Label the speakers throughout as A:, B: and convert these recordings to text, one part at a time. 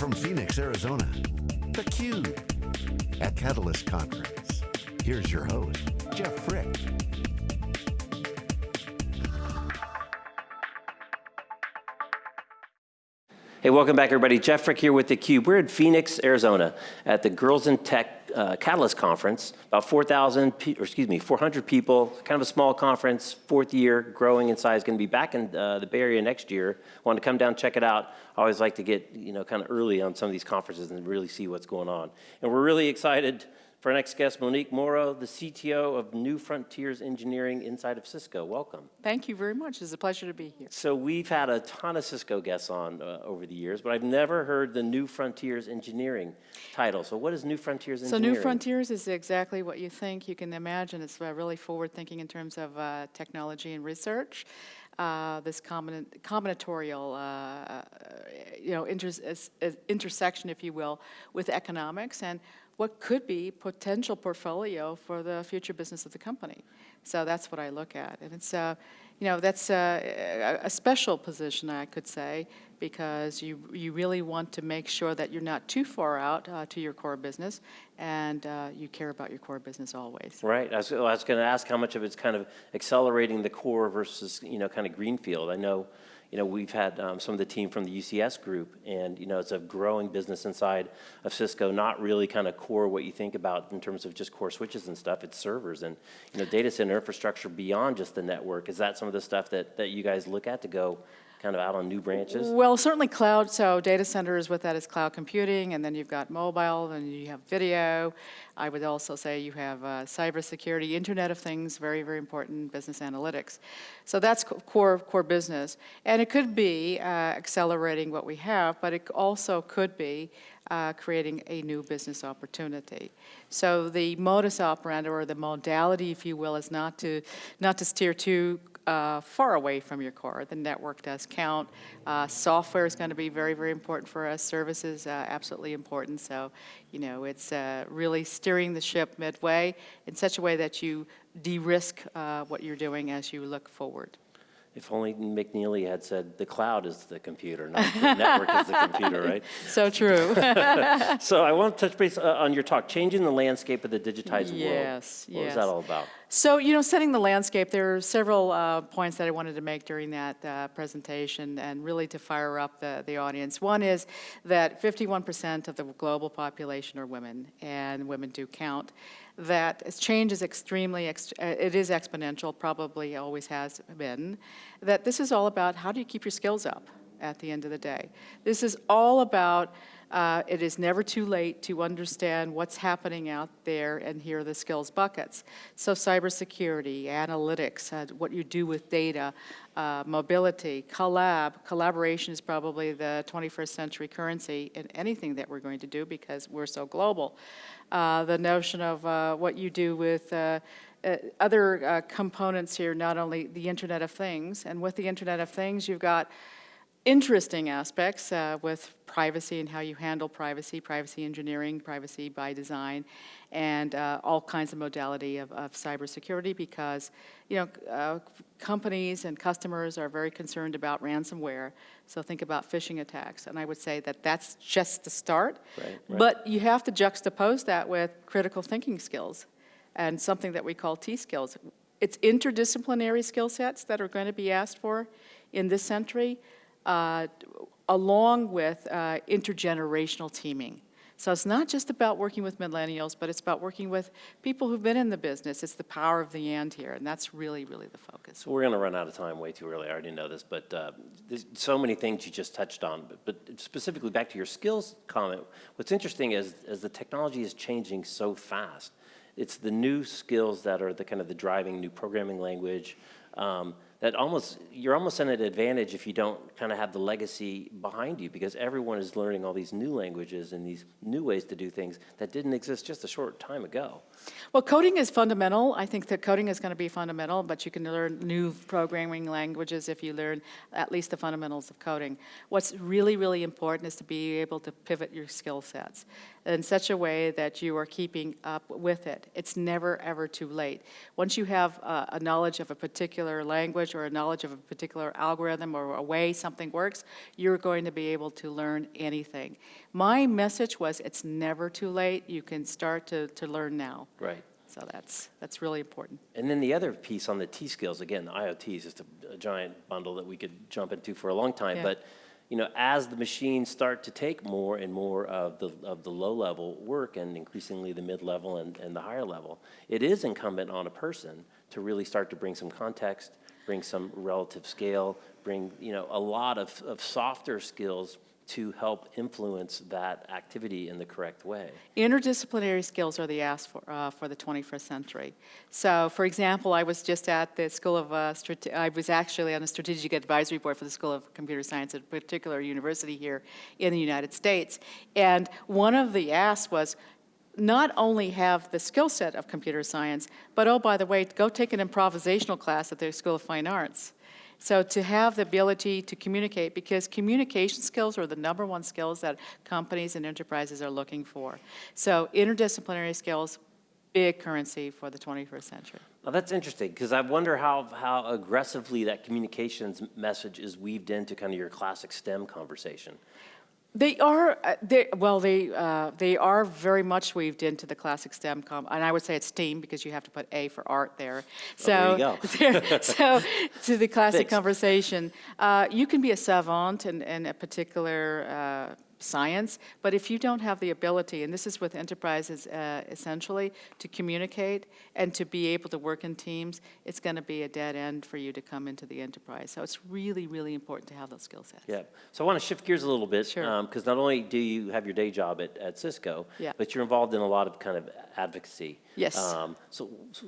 A: from Phoenix, Arizona, theCUBE, at Catalyst Conference. Here's your host, Jeff Frick.
B: Hey, welcome back everybody. Jeff Frick here with theCUBE. We're in Phoenix, Arizona at the Girls in Tech uh, Catalyst Conference. About 4,000, or excuse me, 400 people, kind of a small conference, fourth year, growing in size, gonna be back in uh, the Bay Area next year. Want to come down, check it out. I always like to get, you know, kind of early on some of these conferences and really see what's going on. And we're really excited for our next guest, Monique Morrow, the CTO of New Frontiers Engineering inside of Cisco. Welcome.
C: Thank you very much. It's a pleasure to be here.
B: So we've had a ton of Cisco guests on uh, over the years, but I've never heard the New Frontiers Engineering title. So what is New Frontiers Engineering?
C: So New Frontiers is exactly what you think. You can imagine it's uh, really forward thinking in terms of uh, technology and research. Uh, this combinatorial, uh, you know, inter intersection, if you will, with economics and what could be potential portfolio for the future business of the company. So that's what I look at. And it's, uh, you know, that's uh, a special position, I could say, because you, you really want to make sure that you're not too far out uh, to your core business and uh, you care about your core business always.
B: Right. I was, was going to ask how much of it's kind of accelerating the core versus, you know, kind of greenfield. I know you know, we've had um, some of the team from the UCS group, and you know, it's a growing business inside of Cisco, not really kind of core what you think about in terms of just core switches and stuff. It's servers and you know, data center infrastructure beyond just the network. Is that some of the stuff that that you guys look at to go? Kind of out on new branches?
C: Well, certainly cloud. So data centers with that is cloud computing, and then you've got mobile, and you have video. I would also say you have uh, cybersecurity, Internet of Things, very, very important, business analytics. So that's core, core business. And it could be uh, accelerating what we have, but it also could be uh, creating a new business opportunity. So the modus operandi, or the modality, if you will, is not to, not to steer too uh, far away from your core. The network does count. Uh, software is going to be very, very important for us. Services, uh, absolutely important. So, you know, it's uh, really steering the ship midway in such a way that you de-risk uh, what you're doing as you look forward.
B: If only McNealy had said the cloud is the computer, not the network is the computer, right?
C: So true.
B: so I want to touch base uh, on your talk, changing the landscape of the digitized
C: yes,
B: world.
C: Yes,
B: What was that all about?
C: So, you know, setting the landscape, there are several uh, points that I wanted to make during that uh, presentation and really to fire up the, the audience. One is that 51% of the global population are women, and women do count that change is extremely, uh, it is exponential, probably always has been, that this is all about how do you keep your skills up at the end of the day. This is all about uh, it is never too late to understand what's happening out there and here are the skills buckets. So cybersecurity, analytics, uh, what you do with data, uh, mobility, collab, collaboration is probably the 21st century currency in anything that we're going to do because we're so global. Uh, the notion of uh, what you do with uh, uh, other components here, not only the Internet of Things, and with the Internet of Things, you've got interesting aspects uh, with privacy and how you handle privacy, privacy engineering, privacy by design, and uh, all kinds of modality of, of cybersecurity because, you know, uh, companies and customers are very concerned about ransomware. So think about phishing attacks. And I would say that that's just the start.
B: Right, right.
C: But you have to juxtapose that with critical thinking skills and something that we call T-skills. It's interdisciplinary skill sets that are going to be asked for in this century, uh, along with uh, intergenerational teaming. So it's not just about working with millennials, but it's about working with people who've been in the business. It's the power of the and here, and that's really, really the focus.
B: We're going to run out of time way too early. I already know this, but uh, there's so many things you just touched on. But, but, specifically back to your skills comment, what's interesting is as the technology is changing so fast, it's the new skills that are the kind of the driving new programming language, um, that almost, you're almost at an advantage if you don't kind of have the legacy behind you because everyone is learning all these new languages and these new ways to do things that didn't exist just a short time ago.
C: Well, coding is fundamental. I think that coding is going to be fundamental, but you can learn new programming languages if you learn at least the fundamentals of coding. What's really, really important is to be able to pivot your skill sets in such a way that you are keeping up with it. It's never, ever too late. Once you have uh, a knowledge of a particular language, or a knowledge of a particular algorithm or a way something works, you're going to be able to learn anything. My message was, it's never too late. You can start to, to learn now.
B: Right.
C: So that's, that's really important.
B: And then the other piece on the T skills, again, the IoT is just a, a giant bundle that we could jump into for a long time.
C: Yeah.
B: But, you know, as the machines start to take more and more of the, of the low-level work and increasingly the mid-level and, and the higher level, it is incumbent on a person to really start to bring some context, bring some relative scale, bring, you know, a lot of, of softer skills to help influence that activity in the correct way.
C: Interdisciplinary skills are the ask for, uh, for the 21st century. So, for example, I was just at the School of, uh, I was actually on the Strategic Advisory Board for the School of Computer Science at a particular university here in the United States. And one of the asks was, not only have the skill set of computer science, but oh, by the way, go take an improvisational class at the School of Fine Arts. So to have the ability to communicate, because communication skills are the number one skills that companies and enterprises are looking for. So interdisciplinary skills, big currency for the 21st century.
B: Now, that's interesting, because I wonder how, how aggressively that communications message is weaved into kind of your classic STEM conversation.
C: They are, uh, they, well, they, uh, they are very much weaved into the classic STEM, com- and I would say it's STEAM because you have to put A for art there.
B: Oh, there
C: So, so to the classic
B: Fixed.
C: conversation, uh, you can be a savant in, in a particular uh, science, but if you don't have the ability, and this is with enterprises uh, essentially, to communicate and to be able to work in teams, it's going to be a dead end for you to come into the enterprise. So it's really, really important to have those skill sets.
B: Yeah, so I want to shift gears a little bit.
C: Sure.
B: Because not only do you have your day job at, at Cisco,
C: Yeah.
B: but you're involved in a lot of kind of advocacy.
C: Yes.
B: Um, So, so,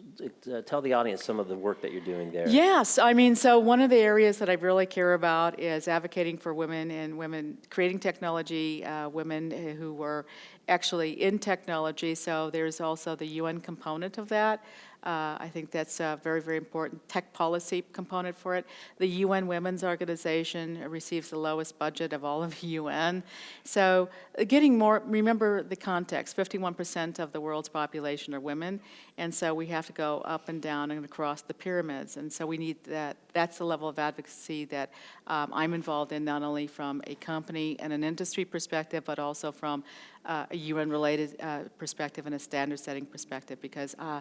B: uh, tell the audience some of the work that you're doing there.
C: Yes, I mean, so one of the areas that I really care about is advocating for women and women, creating technology, uh, women who were actually in technology. So there's also the UN component of that. Uh, I think that's a very, very important tech policy component for it. The UN Women's Organization receives the lowest budget of all of the UN. So uh, getting more, remember the context, 51% of the world's population are women, and so we have to go up and down and across the pyramids. And so we need that, that's the level of advocacy that um, I'm involved in, not only from a company and an industry perspective, but also from uh, a UN-related uh, perspective and a standard-setting perspective, because uh,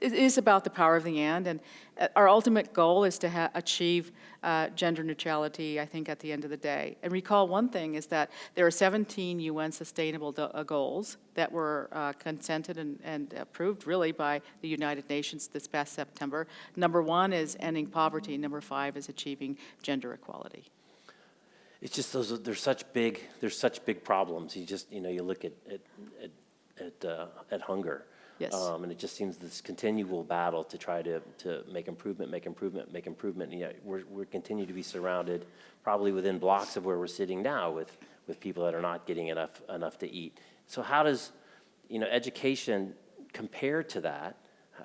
C: it is about the power of the and, and uh, our ultimate goal is to achieve uh, gender neutrality, I think, at the end of the day. And recall one thing is that there are 17 UN Sustainable uh, Goals that were uh, consented and, and approved, really, by the United Nations this past September. Number one is ending poverty. Number five is achieving gender equality.
B: It's just those, there's such big, there's such big problems. You just, you know, you look at, at, at, at, uh, at hunger.
C: Yes.
B: Um, and it just seems this continual battle to try to, to make improvement, make improvement, make improvement. And yet we're, we're continue to be surrounded, probably within blocks of where we're sitting now with, with people that are not getting enough, enough to eat. So how does, you know, education compare to that?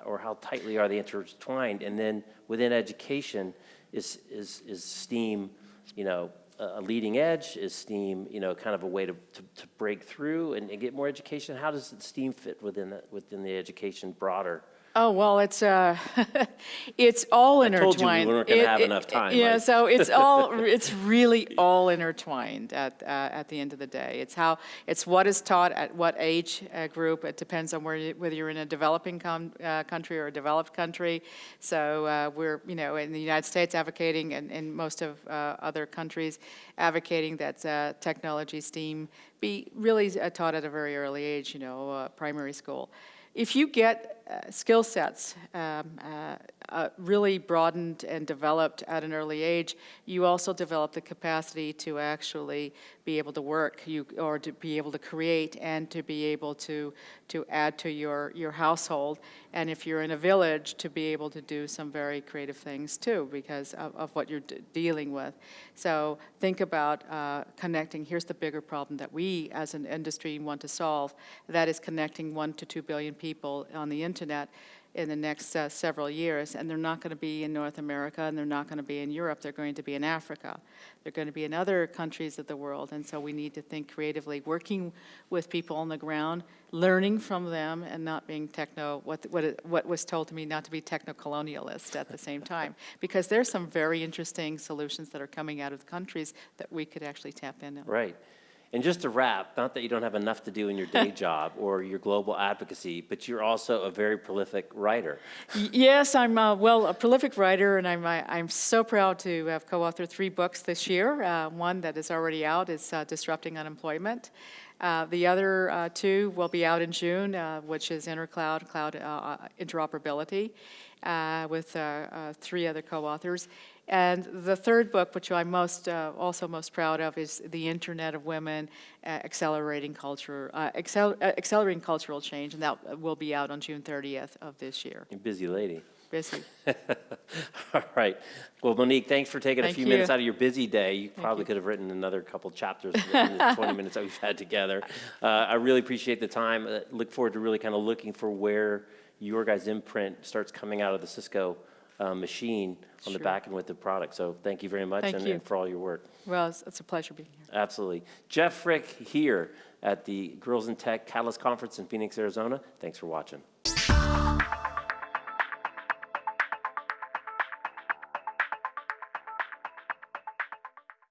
B: Or how tightly are they intertwined? And then within education, is, is, is STEAM, you know, a leading edge? Is STEAM, you know, kind of a way to, to, to break through and, and get more education? How does STEAM fit within the, within the education broader?
C: Oh, well, it's, uh, it's all
B: I told
C: intertwined.
B: you we weren't gonna
C: It-
B: have
C: it-
B: enough time,
C: Yeah, so it's all, it's really all intertwined at, uh, at the end of the day. It's how, it's what is taught at what age uh, group. It depends on where, you- whether you're in a developing com- uh, country or a developed country. So uh, we're, you know, in the United States advocating, and in most of uh, other countries, advocating that uh, technology, STEAM, be really uh, taught at a very early age, you know, uh, primary school. If you get uh, skill sets um, uh, uh, really broadened and developed at an early age, you also develop the capacity to actually be able to work, you, or to be able to create, and to be able to to add to your your household. And if you're in a village, to be able to do some very creative things too, because of, of what you're dealing with. So think about uh, connecting. Here's the bigger problem that we, as an industry, want to solve. That is connecting one to two billion people on the internet. In the next uh, several years, and they're not going to be in North America, and they're not going to be in Europe, they're going to be in Africa. They're going to be in other countries of the world, and so we need to think creatively, working with people on the ground, learning from them, and not being techno, what, what, what was told to me, not to be techno-colonialist at the same time. Because there's some very interesting solutions that are coming out of the countries that we could actually tap into.
B: Right. And just to wrap, not that you don't have enough to do in your day job or your global advocacy, but you're also a very prolific writer.
C: Yes, I'm, uh, well, a prolific writer, and I'm, I- I'm so proud to have co-authored three books this year. Uh, One that is already out is uh, Disrupting Unemployment. Uh, The other uh, two will be out in June, uh, which is Intercloud, Cloud Interoperability, uh, with uh, uh, three other co-authors. And the third book, which I'm most, uh, also most proud of, is The Internet of Women, uh, Accelerating Culture, uh, Accel- uh, Accelerating Cultural Change, and that will be out on June 30th of this year.
B: You're a busy lady.
C: Busy.
B: All right. Well, Monique, thanks for taking a few
C: you.
B: minutes out of your busy day. You probably
C: you.
B: could have written another couple chapters in the 20 minutes that we've had together. Uh, I really appreciate the time. Uh, Look forward to really kind of looking for where your guys' imprint starts coming out of the Cisco uh, machine on the back end with the product. So thank you very much and
C: you.
B: and for all your work.
C: Well, it's, it's a pleasure being here.
B: Absolutely. Jeff Frick here at the Girls in Tech Catalyst Conference in Phoenix, Arizona. Thanks for watching.